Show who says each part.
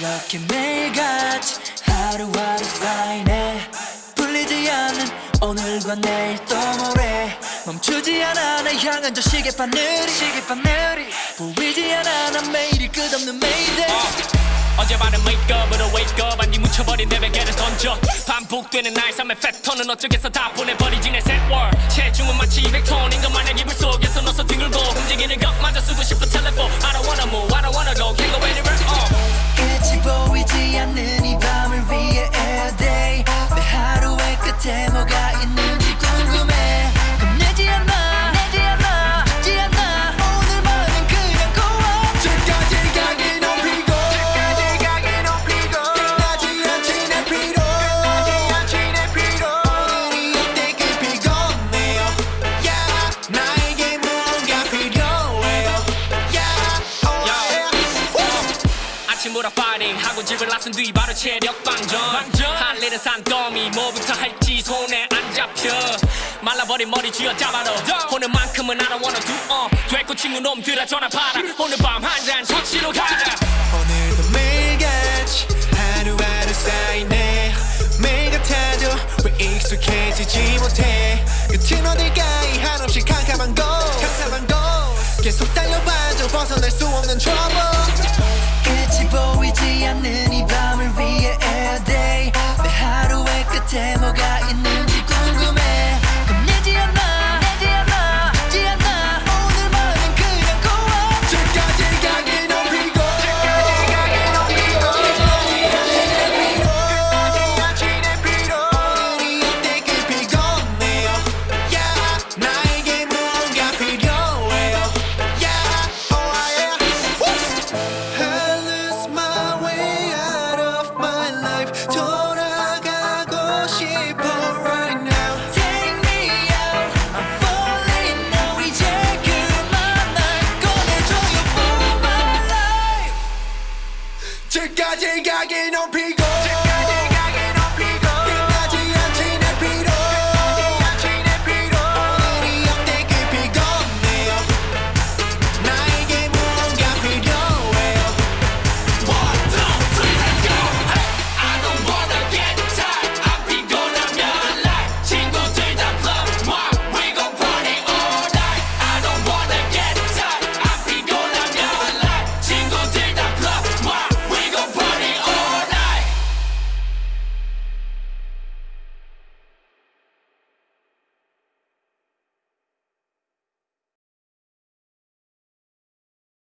Speaker 1: 이렇게 매일같이 하루하루 쌓이네 풀리지 않는 오늘과 내일 또 모레 멈추지 않아 나 향한 저 시계바늘이. 시계바늘이. 보이지 않아 난 매일이 끝없는 매일
Speaker 2: 어제 밤은 wake up으로 wake up 안니 묻혀버린 내 베개를 던져. 반복되는 나의 삶의 패턴은 어쩌겠어. 다 보내버리지 내 word 체중은 마치 200톤인 것 마냥 이불 속에서 넣어서 뒹굴고. 움직이는 것마저 쓰고 싶어 아침부터 파이팅 하고 집을 나선 뒤 바로 체력 방전. 할 일은 산더미 뭐부터 할지 손에 안 잡혀. 말라버린 머리 쥐어잡아도 오늘만큼은 I don't wanna do uh. 됐고 친구 놈들아 전화 받아. 오늘 밤 한잔 터치로 가자.
Speaker 3: 오늘도 매일같이 하루하루 쌓이네. 매일 같아도 왜 익숙해지지 못해. 끝은 어딜까 이 한없이 캄캄한 곳. 캄캄한 곳. 계속 달려봐도 벗어날 수 없는 trouble
Speaker 1: 보이
Speaker 3: I get no peace.